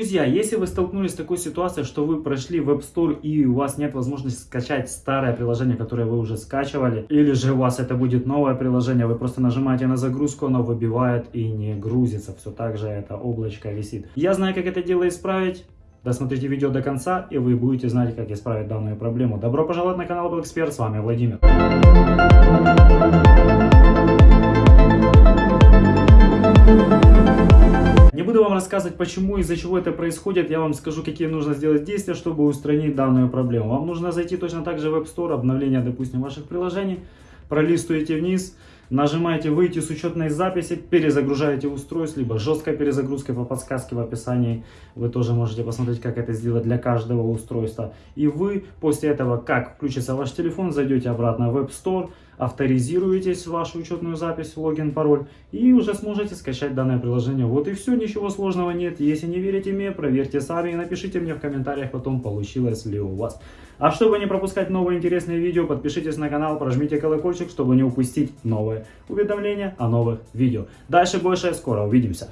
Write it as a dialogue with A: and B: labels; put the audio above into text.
A: Друзья, если вы столкнулись с такой ситуацией, что вы прошли в App Store и у вас нет возможности скачать старое приложение, которое вы уже скачивали, или же у вас это будет новое приложение, вы просто нажимаете на загрузку, оно выбивает и не грузится, все так же это облачко висит. Я знаю, как это дело исправить. Досмотрите видео до конца, и вы будете знать, как исправить данную проблему. Добро пожаловать на канал Эксперт, с вами Владимир. Буду вам рассказывать, почему и из-за чего это происходит. Я вам скажу, какие нужно сделать действия, чтобы устранить данную проблему. Вам нужно зайти точно так же в App Store, обновление, допустим, ваших приложений, пролистываете вниз, Нажимаете «Выйти с учетной записи», перезагружаете устройство, либо жесткая перезагрузка по подсказке в описании. Вы тоже можете посмотреть, как это сделать для каждого устройства. И вы после этого, как включится ваш телефон, зайдете обратно в App Store, авторизируетесь в вашу учетную запись, логин, пароль, и уже сможете скачать данное приложение. Вот и все, ничего сложного нет. Если не верите мне, проверьте сами и напишите мне в комментариях потом, получилось ли у вас. А чтобы не пропускать новые интересные видео, подпишитесь на канал, прожмите колокольчик, чтобы не упустить новые уведомления о новых видео. Дальше больше, скоро увидимся.